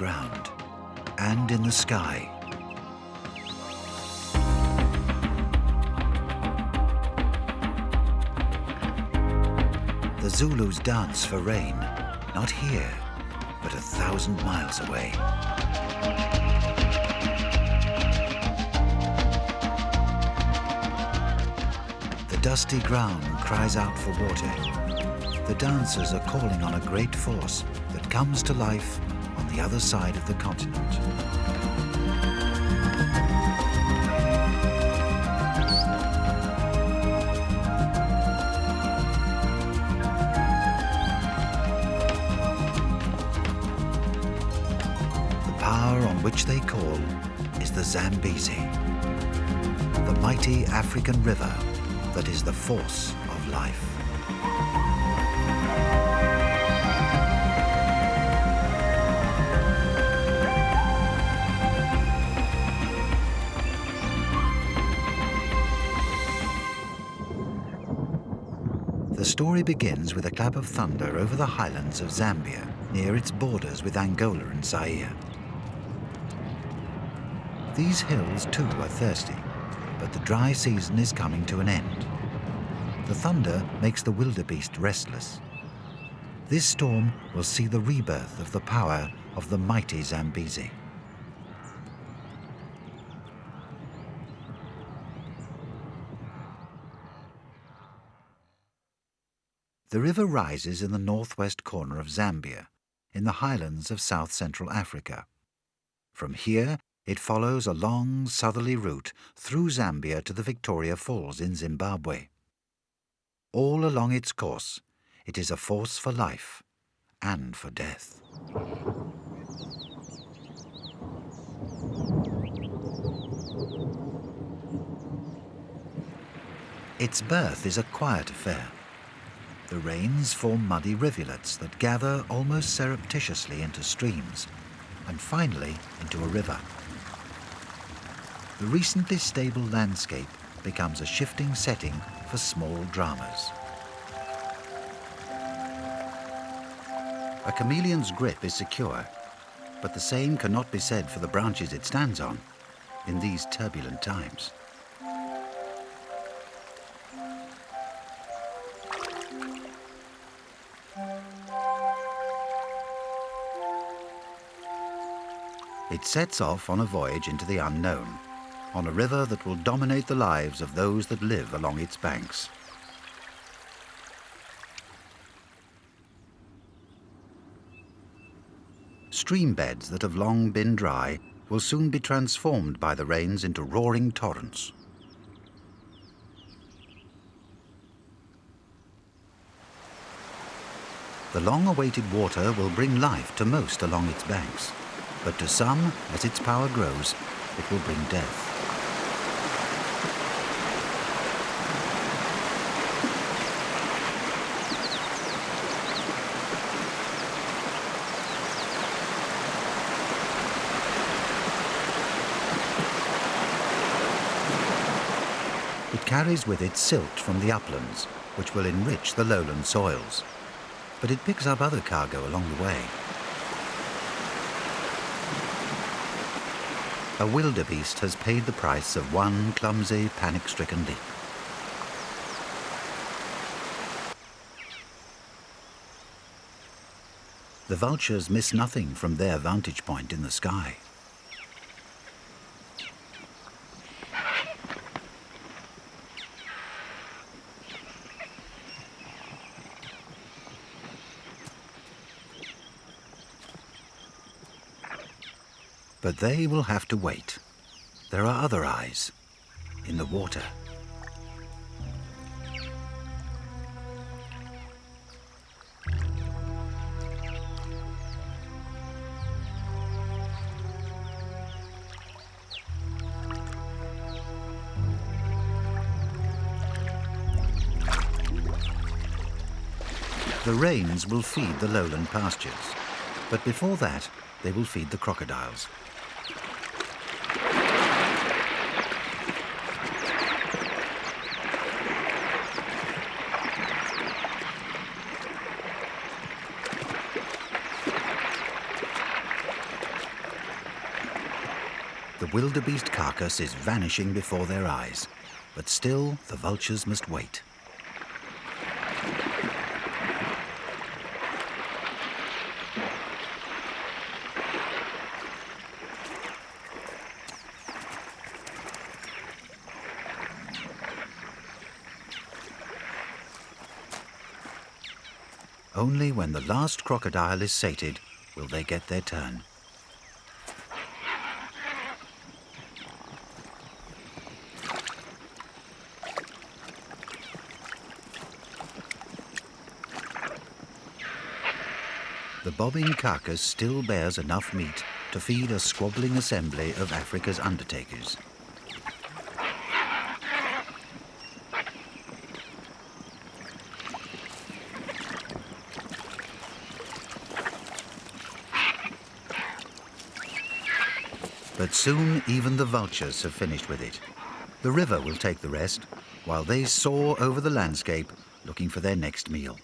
ground and in the sky. The Zulus dance for rain, not here, but a thousand miles away. The dusty ground cries out for water. The dancers are calling on a great force that comes to life the other side of the continent. The power on which they call is the Zambezi, the mighty African river that is the force of life. Story begins with a clap of thunder over the highlands of Zambia, near its borders with Angola and Zaire. These hills too are thirsty, but the dry season is coming to an end. The thunder makes the wildebeest restless. This storm will see the rebirth of the power of the mighty Zambezi. The river rises in the northwest corner of Zambia, in the highlands of south-central Africa. From here, it follows a long southerly route through Zambia to the Victoria Falls in Zimbabwe. All along its course, it is a force for life and for death. Its birth is a quiet affair. The rains form muddy rivulets that gather almost surreptitiously into streams and finally into a river. The recently stable landscape becomes a shifting setting for small dramas. A chameleon's grip is secure, but the same cannot be said for the branches it stands on in these turbulent times. It sets off on a voyage into the unknown, on a river that will dominate the lives of those that live along its banks. Stream beds that have long been dry will soon be transformed by the rains into roaring torrents. The long-awaited water will bring life to most along its banks, but to some, as its power grows, it will bring death. It carries with it silt from the uplands, which will enrich the lowland soils. But it picks up other cargo along the way. A wildebeest has paid the price of one clumsy, panic-stricken leap. The vultures miss nothing from their vantage point in the sky. But they will have to wait. There are other eyes in the water. The rains will feed the lowland pastures, but before that, they will feed the crocodiles. Wildebeest carcass is vanishing before their eyes, but still the vultures must wait. Only when the last crocodile is sated will they get their turn. Bobbing carcass still bears enough meat to feed a squabbling assembly of Africa's undertakers. But soon even the vultures have finished with it. The river will take the rest, while they soar over the landscape looking for their next meal.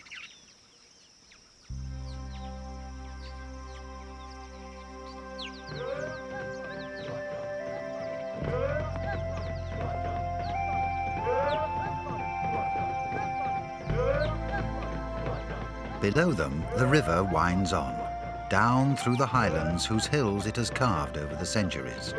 Below them, the river winds on down through the highlands whose hills it has carved over the centuries.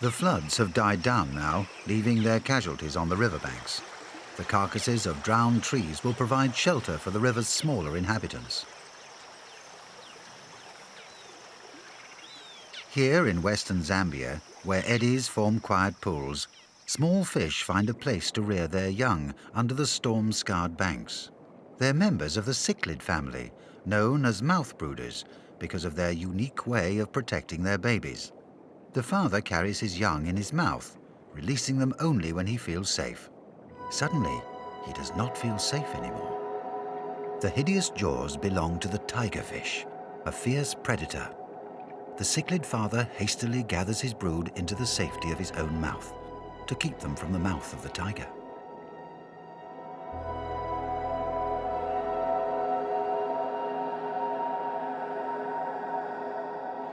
The floods have died down now, leaving their casualties on the riverbanks. The carcasses of drowned trees will provide shelter for the river's smaller inhabitants. Here in western Zambia, where eddies form quiet pools, small fish find a place to rear their young under the storm-scarred banks. They're members of the cichlid family, known as mouth brooders because of their unique way of protecting their babies. The father carries his young in his mouth, releasing them only when he feels safe. Suddenly, he does not feel safe anymore. The hideous jaws belong to the tigerfish, a fierce predator the cichlid father hastily gathers his brood into the safety of his own mouth to keep them from the mouth of the tiger.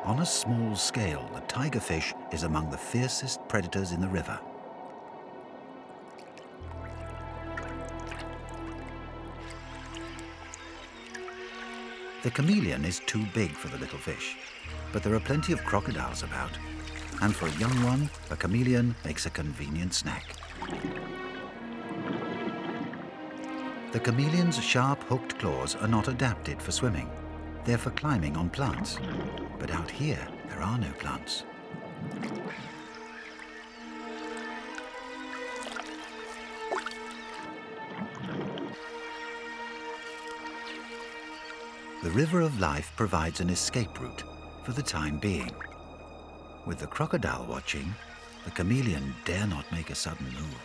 On a small scale, the tigerfish is among the fiercest predators in the river. The chameleon is too big for the little fish, but there are plenty of crocodiles about. And for a young one, a chameleon makes a convenient snack. The chameleon's sharp hooked claws are not adapted for swimming. They're for climbing on plants. But out here, there are no plants. The River of Life provides an escape route for the time being. With the crocodile watching, the chameleon dare not make a sudden move.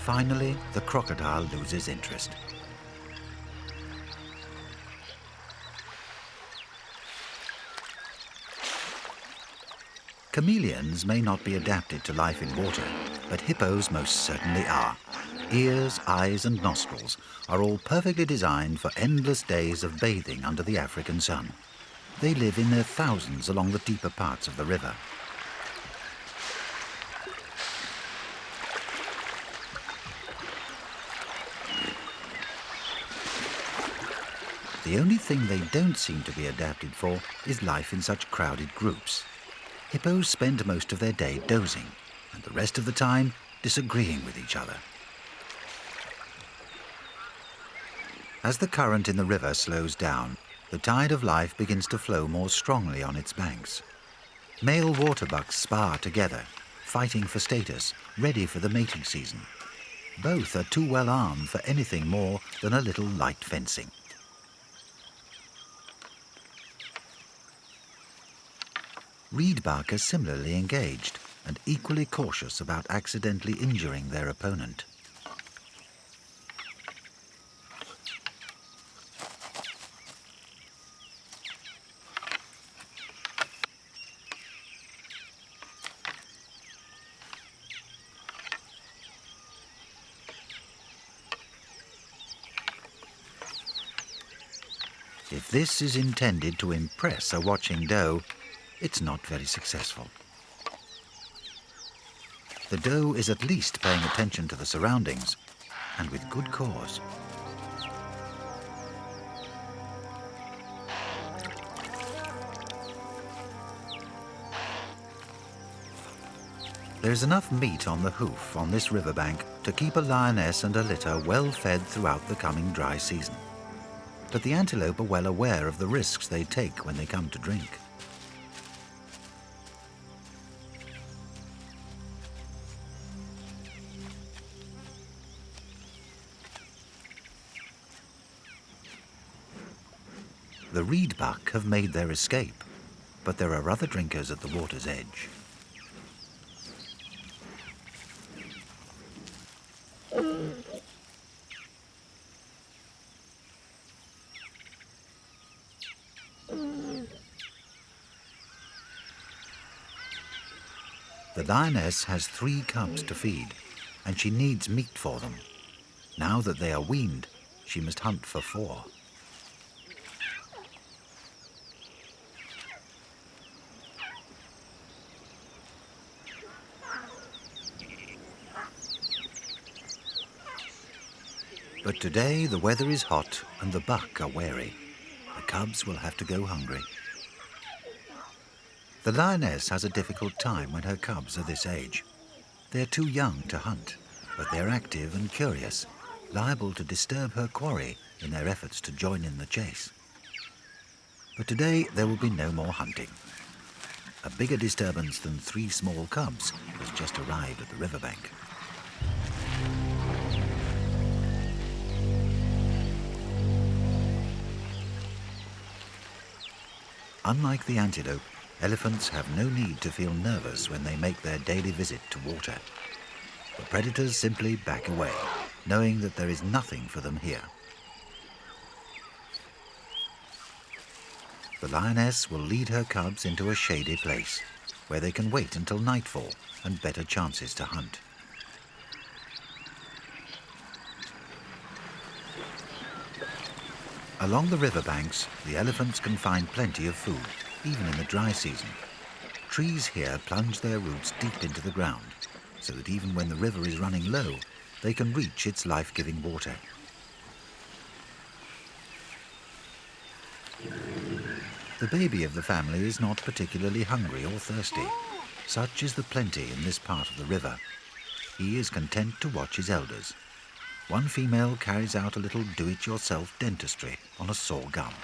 Finally, the crocodile loses interest. Chameleons may not be adapted to life in water, but hippos most certainly are. Ears, eyes and nostrils are all perfectly designed for endless days of bathing under the African sun. They live in their thousands along the deeper parts of the river. The only thing they don't seem to be adapted for is life in such crowded groups. Hippos spend most of their day dozing and the rest of the time disagreeing with each other. As the current in the river slows down, the tide of life begins to flow more strongly on its banks. Male waterbucks spar together, fighting for status, ready for the mating season. Both are too well armed for anything more than a little light fencing. Reedbuck are similarly engaged and equally cautious about accidentally injuring their opponent. If this is intended to impress a watching doe, it's not very successful. The doe is at least paying attention to the surroundings, and with good cause. There's enough meat on the hoof on this riverbank to keep a lioness and a litter well fed throughout the coming dry season but the antelope are well aware of the risks they take when they come to drink. The reed buck have made their escape, but there are other drinkers at the water's edge. The lioness has three cubs to feed, and she needs meat for them. Now that they are weaned, she must hunt for four. Today the weather is hot and the buck are wary. The cubs will have to go hungry. The lioness has a difficult time when her cubs are this age. They're too young to hunt, but they're active and curious, liable to disturb her quarry in their efforts to join in the chase. But today there will be no more hunting. A bigger disturbance than three small cubs has just arrived at the riverbank. Unlike the antelope, Elephants have no need to feel nervous when they make their daily visit to water. The predators simply back away, knowing that there is nothing for them here. The lioness will lead her cubs into a shady place, where they can wait until nightfall and better chances to hunt. Along the riverbanks, the elephants can find plenty of food even in the dry season. Trees here plunge their roots deep into the ground, so that even when the river is running low, they can reach its life-giving water. The baby of the family is not particularly hungry or thirsty. Such is the plenty in this part of the river. He is content to watch his elders. One female carries out a little do-it-yourself dentistry on a sore gum.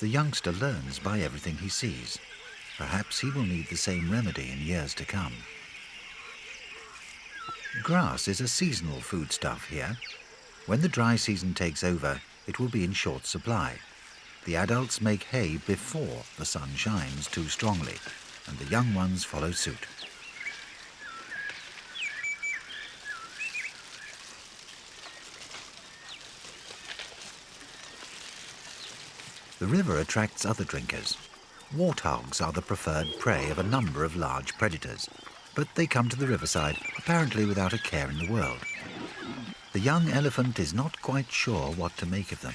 The youngster learns by everything he sees. Perhaps he will need the same remedy in years to come. Grass is a seasonal foodstuff here. When the dry season takes over, it will be in short supply. The adults make hay before the sun shines too strongly, and the young ones follow suit. The river attracts other drinkers. Warthogs are the preferred prey of a number of large predators, but they come to the riverside apparently without a care in the world. The young elephant is not quite sure what to make of them.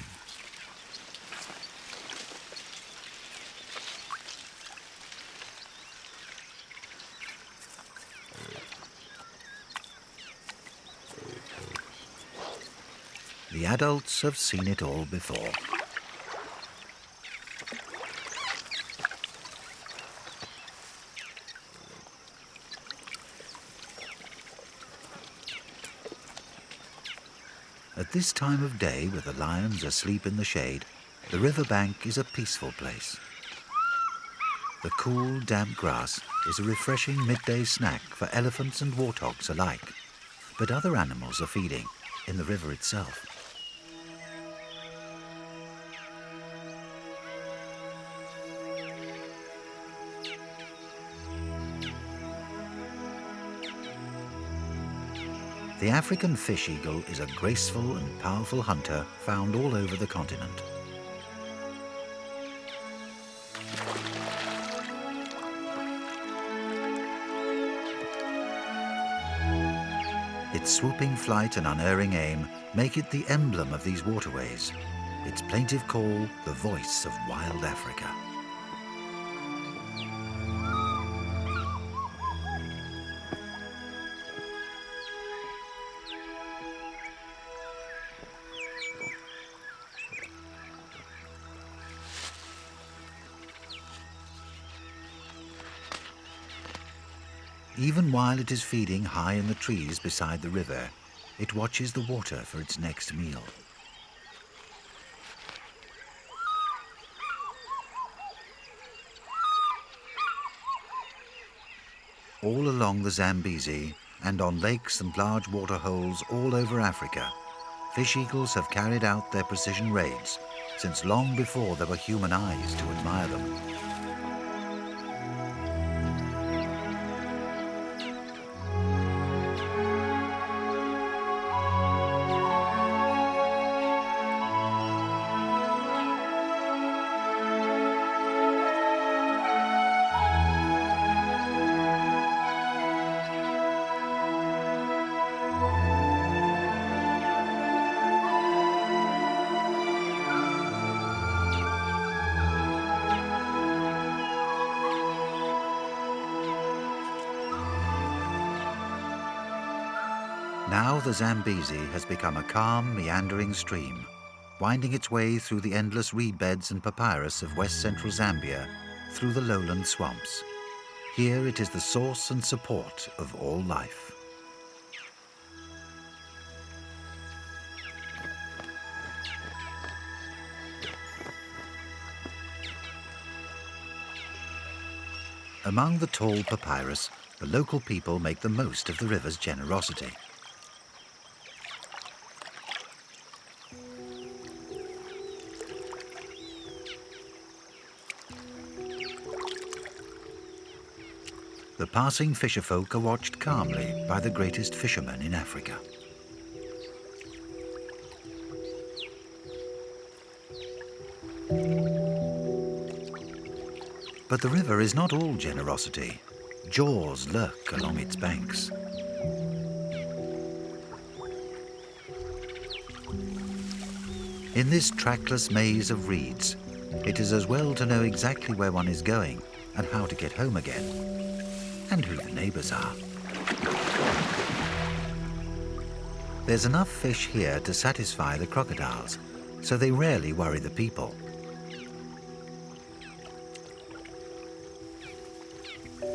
The adults have seen it all before. This time of day, with the lions asleep in the shade, the river bank is a peaceful place. The cool, damp grass is a refreshing midday snack for elephants and warthogs alike. But other animals are feeding in the river itself. The African fish eagle is a graceful and powerful hunter found all over the continent. Its swooping flight and unerring aim make it the emblem of these waterways. Its plaintive call, the voice of wild Africa. While it is feeding high in the trees beside the river, it watches the water for its next meal. All along the Zambezi and on lakes and large waterholes all over Africa, fish eagles have carried out their precision raids since long before there were human eyes to admire them. Now the Zambezi has become a calm, meandering stream, winding its way through the endless reed beds and papyrus of west-central Zambia through the lowland swamps. Here it is the source and support of all life. Among the tall papyrus, the local people make the most of the river's generosity. The passing fisherfolk are watched calmly by the greatest fishermen in Africa. But the river is not all generosity. Jaws lurk along its banks. In this trackless maze of reeds, it is as well to know exactly where one is going and how to get home again and who the neighbours are. There's enough fish here to satisfy the crocodiles, so they rarely worry the people.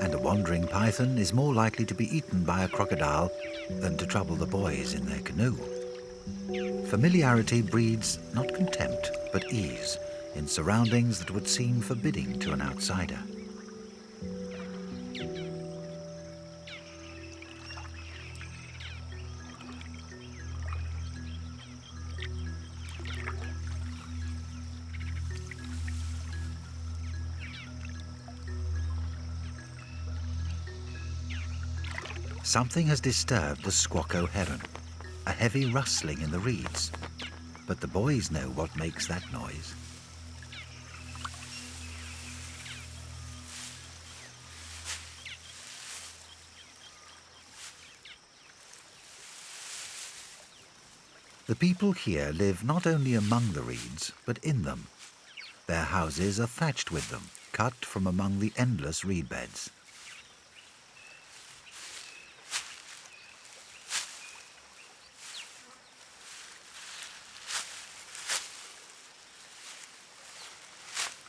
And a wandering python is more likely to be eaten by a crocodile than to trouble the boys in their canoe. Familiarity breeds not contempt, but ease in surroundings that would seem forbidding to an outsider. Something has disturbed the squacco heron, a heavy rustling in the reeds. But the boys know what makes that noise. The people here live not only among the reeds, but in them. Their houses are thatched with them, cut from among the endless reed beds.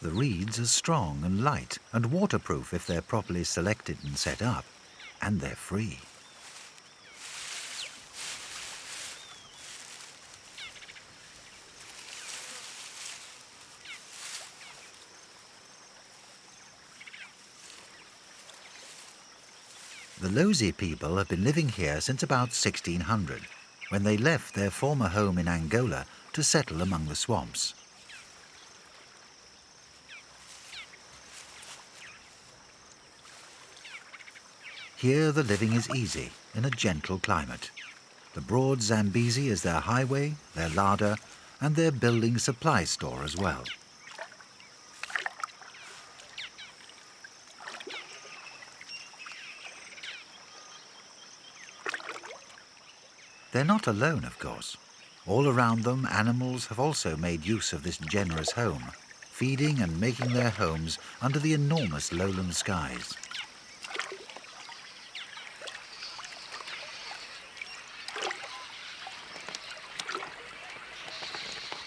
The reeds are strong and light and waterproof if they're properly selected and set up, and they're free. The Lozi people have been living here since about 1600, when they left their former home in Angola to settle among the swamps. Here the living is easy, in a gentle climate. The broad Zambezi is their highway, their larder, and their building supply store as well. They're not alone, of course. All around them, animals have also made use of this generous home, feeding and making their homes under the enormous lowland skies.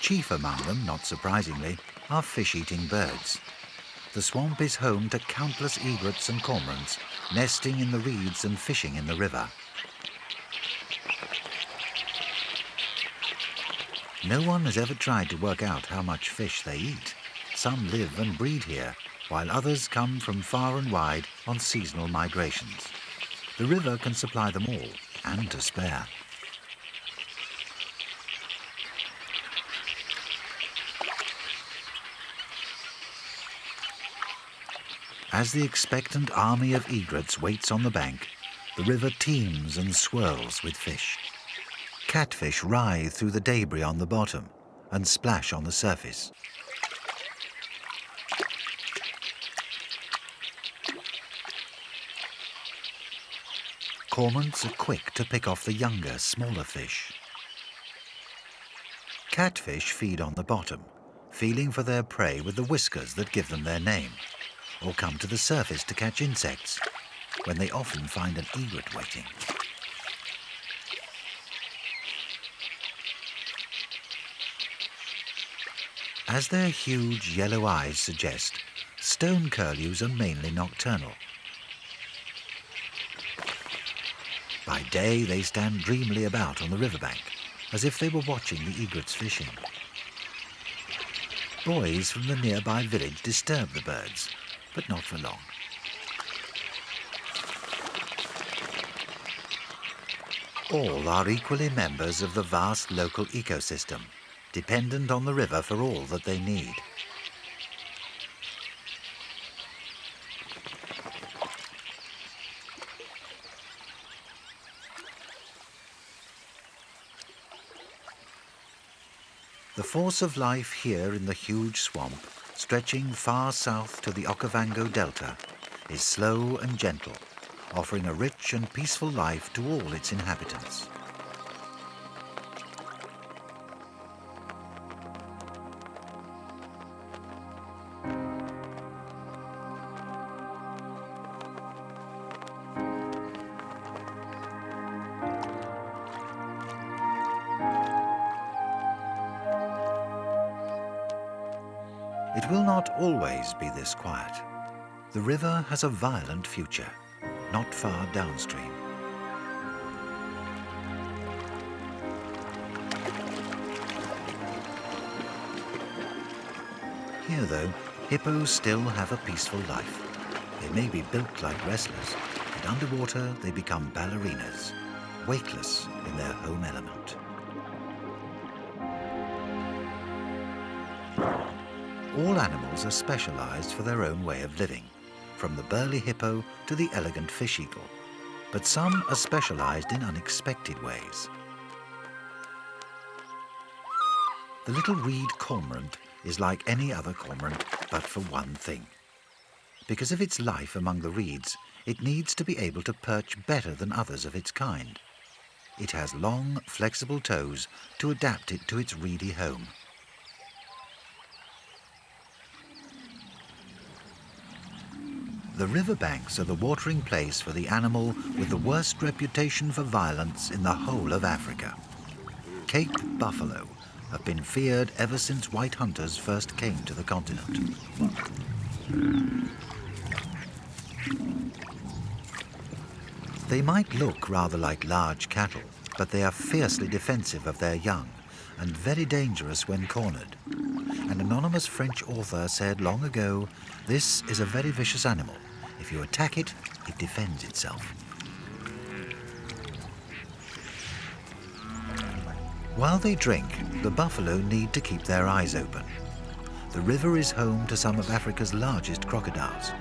Chief among them, not surprisingly, are fish-eating birds. The swamp is home to countless egrets and cormorants, nesting in the reeds and fishing in the river. No one has ever tried to work out how much fish they eat. Some live and breed here, while others come from far and wide on seasonal migrations. The river can supply them all, and to spare. As the expectant army of egrets waits on the bank, the river teems and swirls with fish. Catfish writhe through the debris on the bottom and splash on the surface. Cormorants are quick to pick off the younger, smaller fish. Catfish feed on the bottom, feeling for their prey with the whiskers that give them their name or come to the surface to catch insects, when they often find an egret waiting. As their huge yellow eyes suggest, stone curlews are mainly nocturnal. By day, they stand dreamily about on the riverbank, as if they were watching the egrets fishing. Boys from the nearby village disturb the birds, but not for long. All are equally members of the vast local ecosystem, dependent on the river for all that they need. The force of life here in the huge swamp stretching far south to the Okavango Delta, is slow and gentle, offering a rich and peaceful life to all its inhabitants. Will not always be this quiet. The river has a violent future, not far downstream. Here, though, hippos still have a peaceful life. They may be built like wrestlers, but underwater they become ballerinas, weightless in their home element. All animals are specialized for their own way of living, from the burly hippo to the elegant fish eagle. But some are specialized in unexpected ways. The little reed cormorant is like any other cormorant, but for one thing. Because of its life among the reeds, it needs to be able to perch better than others of its kind. It has long, flexible toes to adapt it to its reedy home. The riverbanks are the watering place for the animal with the worst reputation for violence in the whole of Africa. Cape buffalo have been feared ever since white hunters first came to the continent. They might look rather like large cattle, but they are fiercely defensive of their young and very dangerous when cornered. An anonymous French author said long ago, this is a very vicious animal. If you attack it, it defends itself. While they drink, the buffalo need to keep their eyes open. The river is home to some of Africa's largest crocodiles,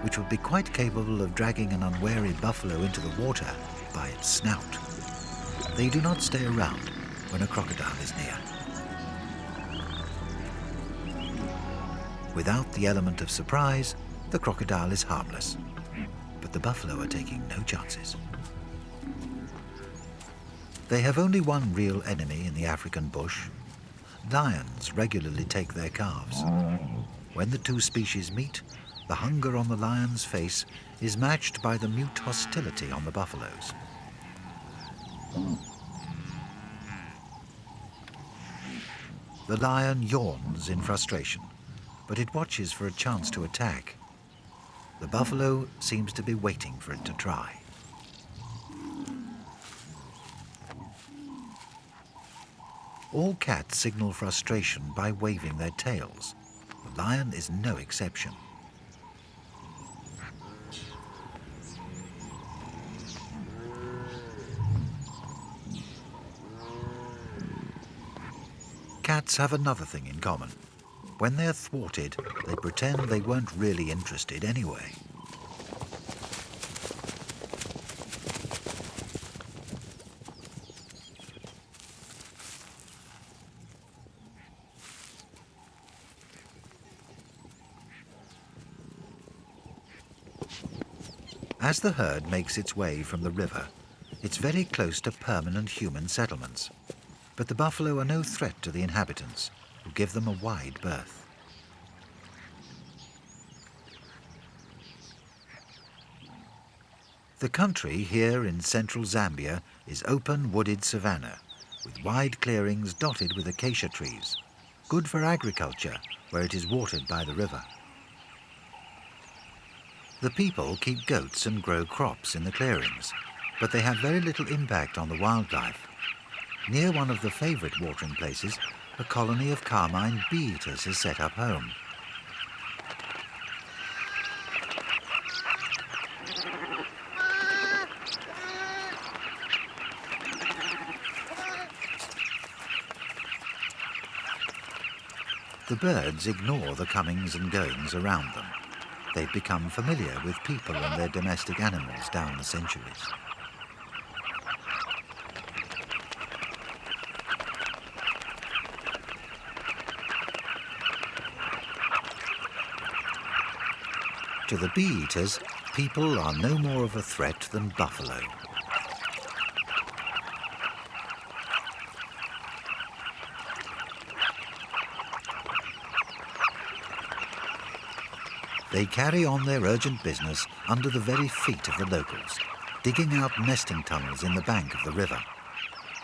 which would be quite capable of dragging an unwary buffalo into the water by its snout. They do not stay around when a crocodile is near. Without the element of surprise, the crocodile is harmless. But the buffalo are taking no chances. They have only one real enemy in the African bush. Lions regularly take their calves. When the two species meet, the hunger on the lion's face is matched by the mute hostility on the buffalo's. The lion yawns in frustration, but it watches for a chance to attack. The buffalo seems to be waiting for it to try. All cats signal frustration by waving their tails. The lion is no exception. Cats have another thing in common. When they're thwarted, they pretend they weren't really interested anyway. As the herd makes its way from the river, it's very close to permanent human settlements. But the buffalo are no threat to the inhabitants, who give them a wide berth. The country here in central Zambia is open wooded savanna, with wide clearings dotted with acacia trees, good for agriculture where it is watered by the river. The people keep goats and grow crops in the clearings, but they have very little impact on the wildlife Near one of the favourite watering places, a colony of carmine bee-eaters has set up home. The birds ignore the comings and goings around them. They've become familiar with people and their domestic animals down the centuries. To the bee-eaters, people are no more of a threat than buffalo. They carry on their urgent business under the very feet of the locals, digging out nesting tunnels in the bank of the river.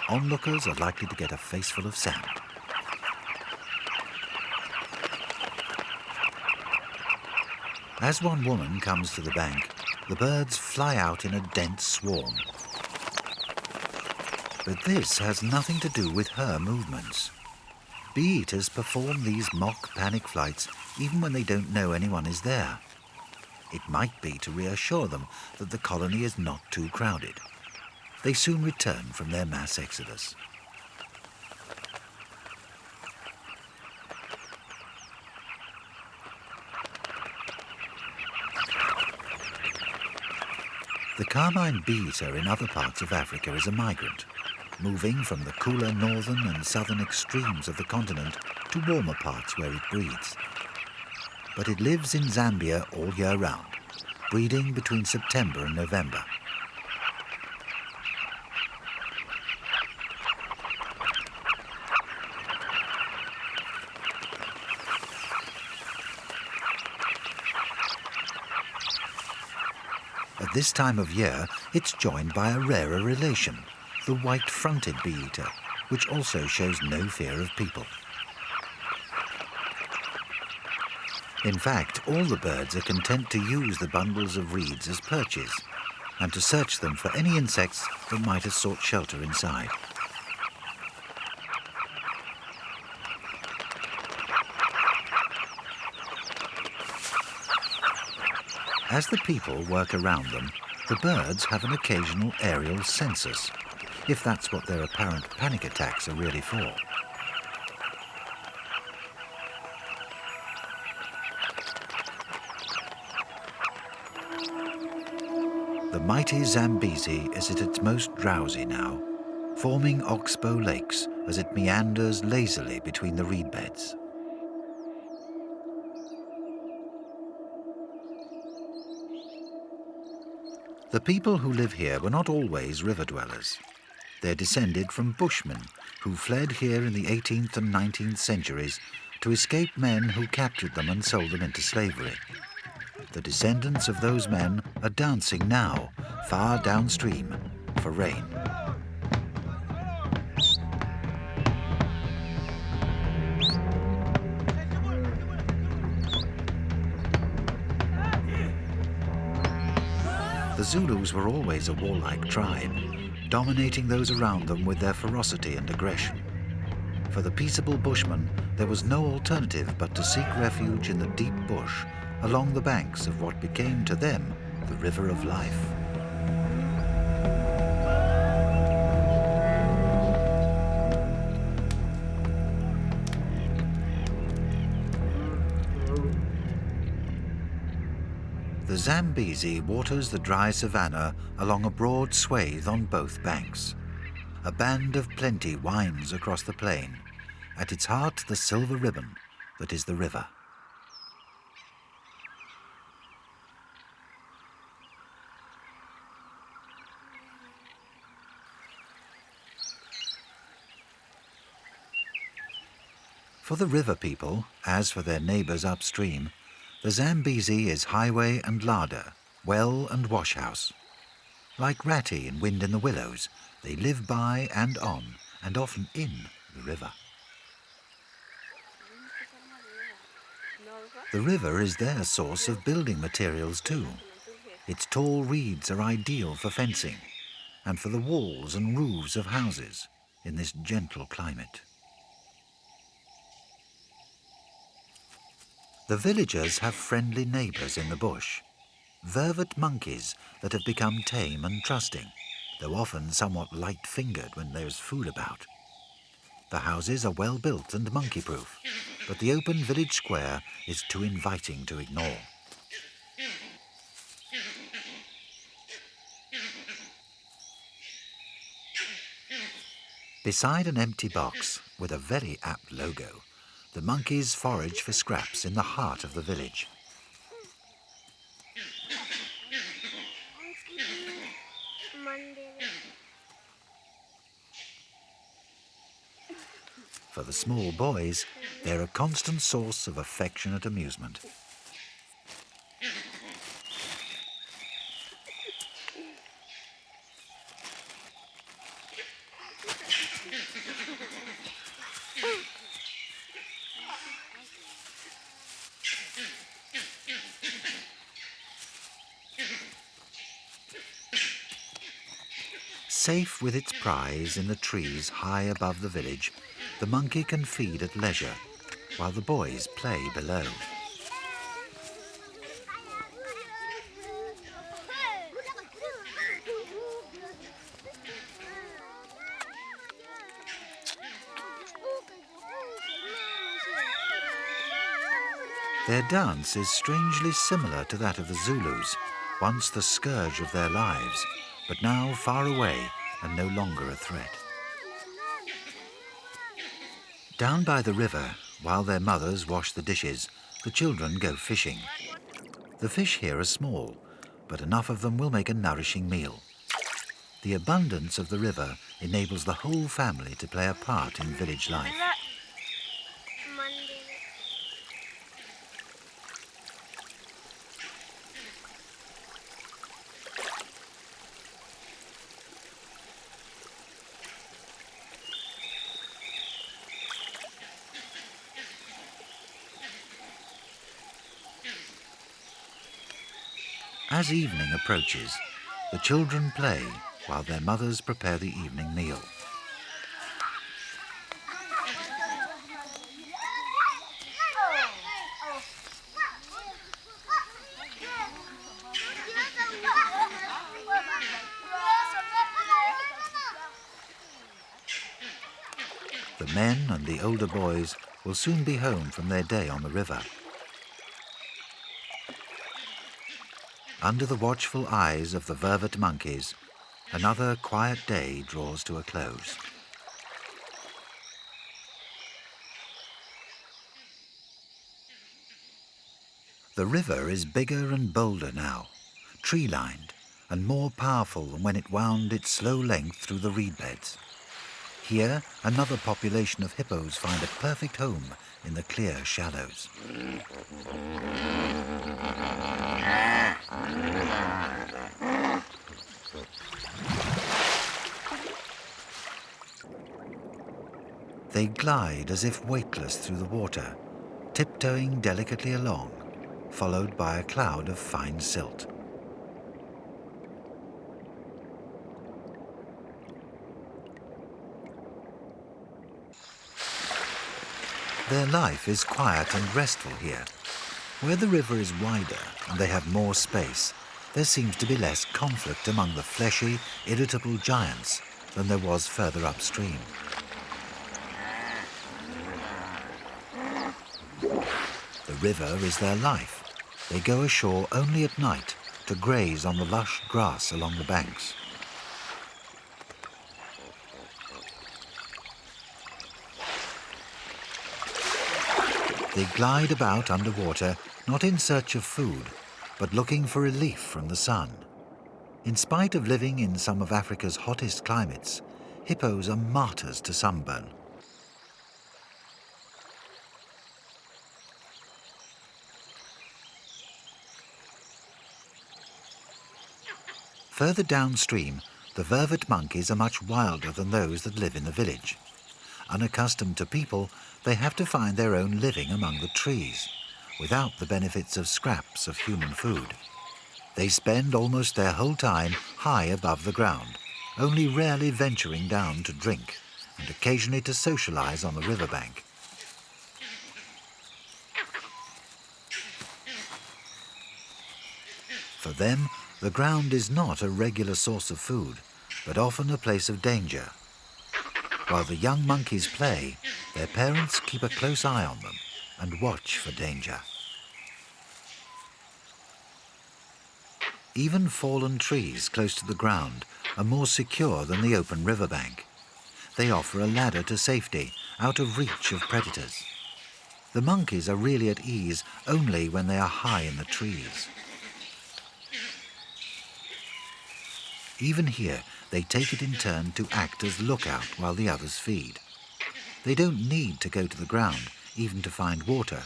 Onlookers are likely to get a faceful of sand. As one woman comes to the bank, the birds fly out in a dense swarm. But this has nothing to do with her movements. Bee-eaters perform these mock panic flights even when they don't know anyone is there. It might be to reassure them that the colony is not too crowded. They soon return from their mass exodus. The carmine bee-eater in other parts of Africa is a migrant, moving from the cooler northern and southern extremes of the continent to warmer parts where it breeds. But it lives in Zambia all year round, breeding between September and November. This time of year, it's joined by a rarer relation, the white-fronted bee-eater, which also shows no fear of people. In fact, all the birds are content to use the bundles of reeds as perches and to search them for any insects that might have sought shelter inside. As the people work around them, the birds have an occasional aerial census. if that's what their apparent panic attacks are really for. The mighty Zambezi is at its most drowsy now, forming oxbow lakes as it meanders lazily between the reed beds. The people who live here were not always river dwellers. They're descended from Bushmen who fled here in the 18th and 19th centuries to escape men who captured them and sold them into slavery. The descendants of those men are dancing now, far downstream, for rain. Zulus were always a warlike tribe, dominating those around them with their ferocity and aggression. For the peaceable Bushmen, there was no alternative but to seek refuge in the deep bush along the banks of what became to them the River of Life. Zambezi waters the dry savanna along a broad swathe on both banks. A band of plenty winds across the plain, at its heart the silver ribbon that is the river. For the river people, as for their neighbours upstream, the Zambezi is highway and larder, well and washhouse. Like Ratty in Wind in the Willows, they live by and on, and often in, the river. The river is their source of building materials too. Its tall reeds are ideal for fencing and for the walls and roofs of houses in this gentle climate. The villagers have friendly neighbours in the bush, vervet monkeys that have become tame and trusting, though often somewhat light-fingered when there's food about. The houses are well built and monkey-proof, but the open village square is too inviting to ignore. Beside an empty box with a very apt logo, the monkeys forage for scraps in the heart of the village. For the small boys, they're a constant source of affectionate amusement. Safe with its prize in the trees high above the village, the monkey can feed at leisure, while the boys play below. Their dance is strangely similar to that of the Zulus, once the scourge of their lives, but now far away and no longer a threat. Down by the river, while their mothers wash the dishes, the children go fishing. The fish here are small, but enough of them will make a nourishing meal. The abundance of the river enables the whole family to play a part in village life. As evening approaches, the children play while their mothers prepare the evening meal. The men and the older boys will soon be home from their day on the river. Under the watchful eyes of the vervet monkeys, another quiet day draws to a close. The river is bigger and bolder now, tree-lined and more powerful than when it wound its slow length through the reed beds. Here, another population of hippos find a perfect home in the clear shallows. They glide as if weightless through the water, tiptoeing delicately along followed by a cloud of fine silt. Their life is quiet and restful here. Where the river is wider and they have more space, there seems to be less conflict among the fleshy, irritable giants than there was further upstream. The river is their life, they go ashore only at night to graze on the lush grass along the banks. They glide about underwater, not in search of food, but looking for relief from the sun. In spite of living in some of Africa's hottest climates, hippos are martyrs to sunburn. Further downstream, the vervet monkeys are much wilder than those that live in the village. Unaccustomed to people, they have to find their own living among the trees, without the benefits of scraps of human food. They spend almost their whole time high above the ground, only rarely venturing down to drink and occasionally to socialize on the riverbank. For them, the ground is not a regular source of food, but often a place of danger. While the young monkeys play, their parents keep a close eye on them and watch for danger. Even fallen trees close to the ground are more secure than the open riverbank. They offer a ladder to safety, out of reach of predators. The monkeys are really at ease only when they are high in the trees. Even here, they take it in turn to act as lookout while the others feed. They don't need to go to the ground, even to find water.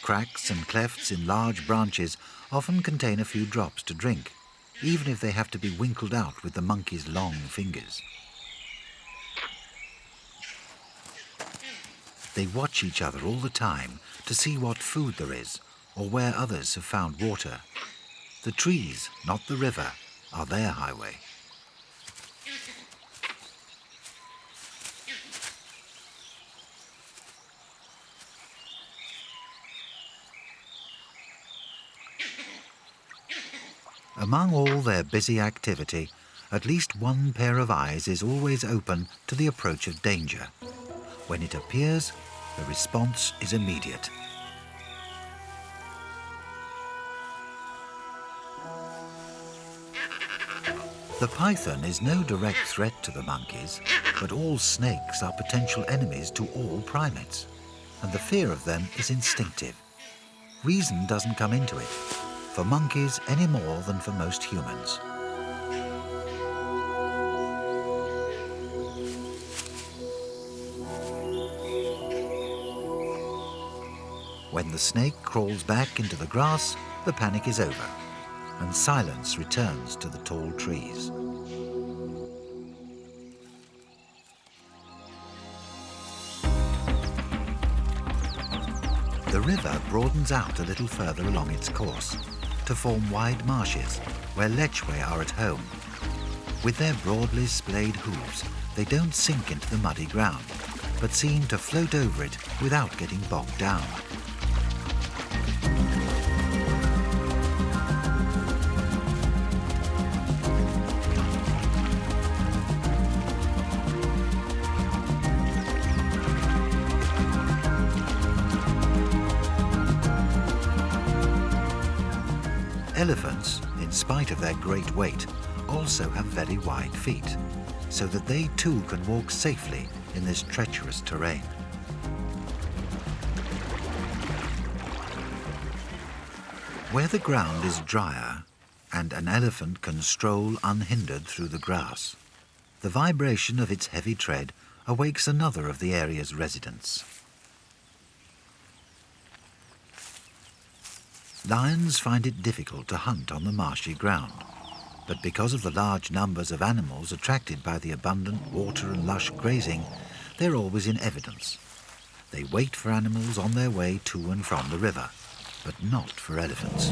Cracks and clefts in large branches often contain a few drops to drink, even if they have to be winkled out with the monkey's long fingers. They watch each other all the time to see what food there is or where others have found water. The trees, not the river, are their highway. Among all their busy activity, at least one pair of eyes is always open to the approach of danger. When it appears, the response is immediate. The python is no direct threat to the monkeys, but all snakes are potential enemies to all primates, and the fear of them is instinctive. Reason doesn't come into it, for monkeys any more than for most humans. When the snake crawls back into the grass, the panic is over and silence returns to the tall trees. The river broadens out a little further along its course to form wide marshes where lechwe are at home. With their broadly splayed hooves, they don't sink into the muddy ground, but seem to float over it without getting bogged down. Elephants, in spite of their great weight, also have very wide feet, so that they too can walk safely in this treacherous terrain. Where the ground is drier and an elephant can stroll unhindered through the grass, the vibration of its heavy tread awakes another of the area's residents. Lions find it difficult to hunt on the marshy ground, but because of the large numbers of animals attracted by the abundant water and lush grazing, they're always in evidence. They wait for animals on their way to and from the river but not for elephants.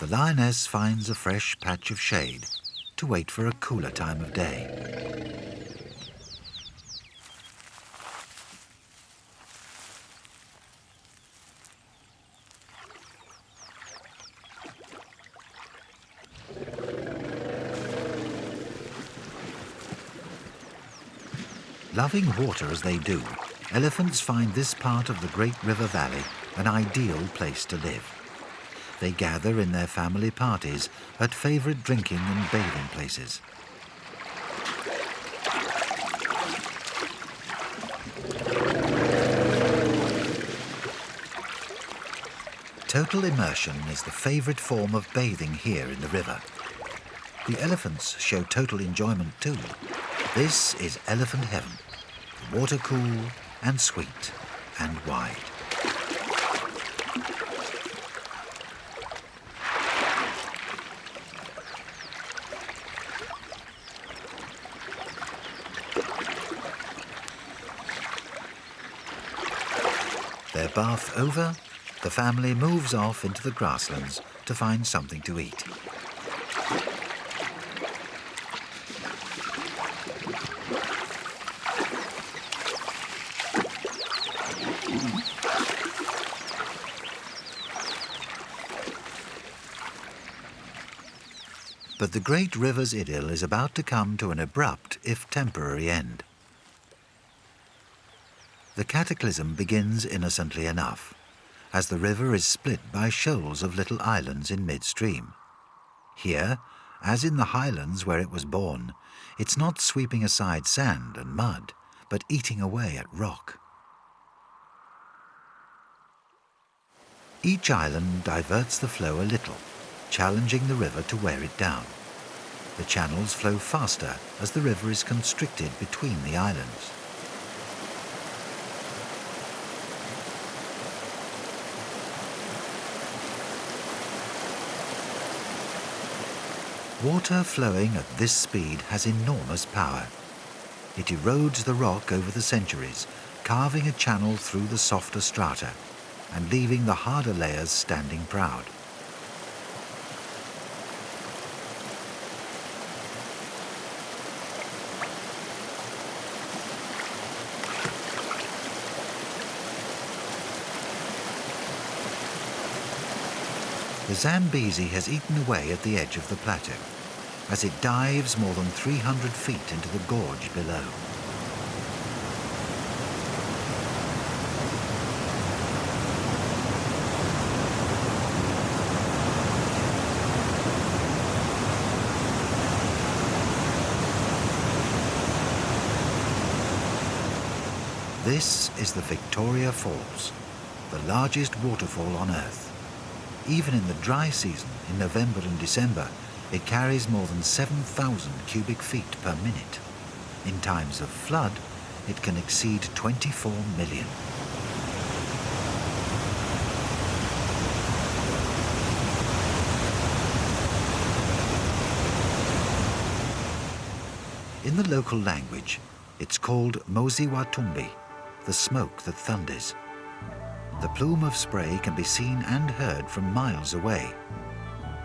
The lioness finds a fresh patch of shade to wait for a cooler time of day. Loving water as they do, elephants find this part of the Great River Valley an ideal place to live. They gather in their family parties at favourite drinking and bathing places. Total immersion is the favourite form of bathing here in the river. The elephants show total enjoyment too. This is elephant heaven water cool and sweet and wide. Their bath over, the family moves off into the grasslands to find something to eat. The great river's idyll is about to come to an abrupt, if temporary, end. The cataclysm begins innocently enough, as the river is split by shoals of little islands in midstream. Here, as in the highlands where it was born, it's not sweeping aside sand and mud, but eating away at rock. Each island diverts the flow a little, challenging the river to wear it down. The channels flow faster as the river is constricted between the islands. Water flowing at this speed has enormous power. It erodes the rock over the centuries, carving a channel through the softer strata and leaving the harder layers standing proud. The Zambezi has eaten away at the edge of the plateau as it dives more than 300 feet into the gorge below. This is the Victoria Falls, the largest waterfall on Earth. Even in the dry season, in November and December, it carries more than 7,000 cubic feet per minute. In times of flood, it can exceed 24 million. In the local language, it's called Mosi-oa-Tunya, the smoke that thunders. The plume of spray can be seen and heard from miles away.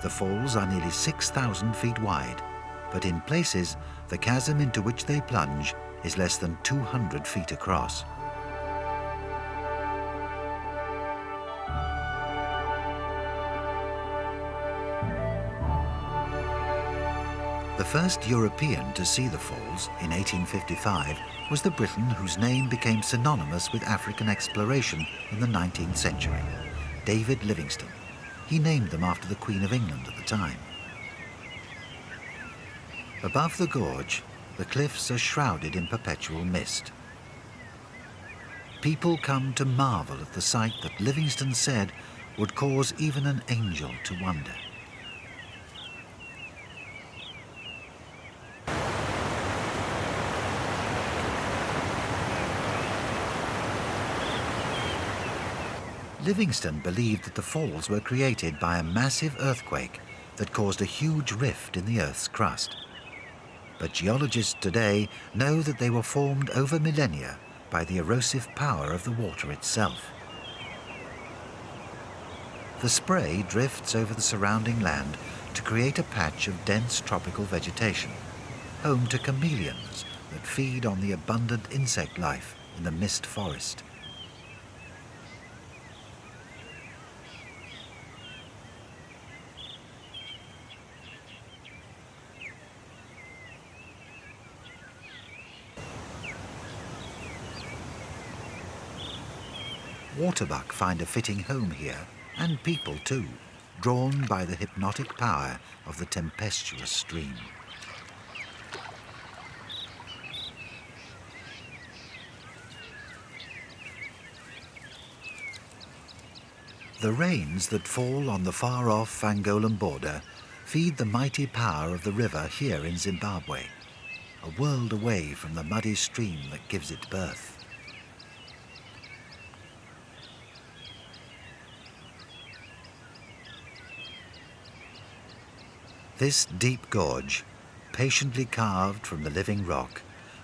The falls are nearly 6,000 feet wide, but in places, the chasm into which they plunge is less than 200 feet across. The first European to see the falls in 1855 was the Briton whose name became synonymous with African exploration in the 19th century, David Livingstone. He named them after the Queen of England at the time. Above the gorge, the cliffs are shrouded in perpetual mist. People come to marvel at the sight that Livingstone said would cause even an angel to wonder. Livingstone believed that the falls were created by a massive earthquake that caused a huge rift in the Earth's crust. But geologists today know that they were formed over millennia by the erosive power of the water itself. The spray drifts over the surrounding land to create a patch of dense tropical vegetation, home to chameleons that feed on the abundant insect life in the mist forest. Waterbuck find a fitting home here, and people too, drawn by the hypnotic power of the tempestuous stream. The rains that fall on the far-off Angolan border feed the mighty power of the river here in Zimbabwe, a world away from the muddy stream that gives it birth. This deep gorge, patiently carved from the living rock,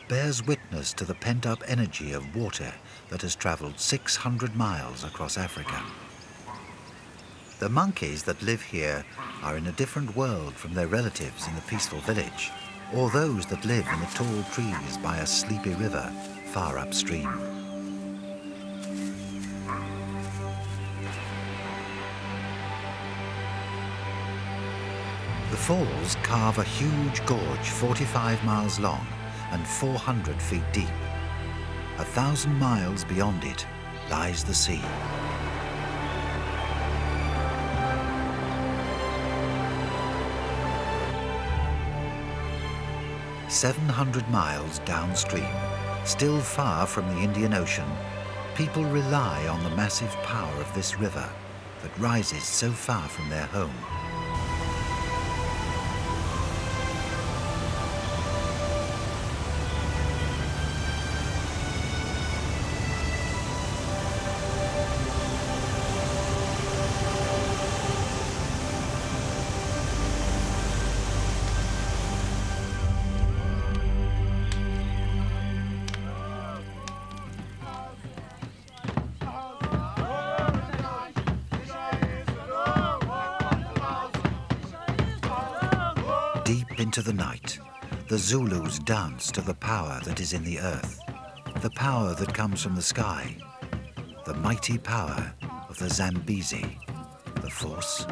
bears witness to the pent-up energy of water that has travelled 600 miles across Africa. The monkeys that live here are in a different world from their relatives in the peaceful village, or those that live in the tall trees by a sleepy river far upstream. The falls carve a huge gorge 45 miles long and 400 feet deep. A thousand miles beyond it lies the sea. Seven hundred miles downstream, still far from the Indian Ocean, people rely on the massive power of this river that rises so far from their home. Zulus dance to the power that is in the earth, the power that comes from the sky, the mighty power of the Zambezi, the force.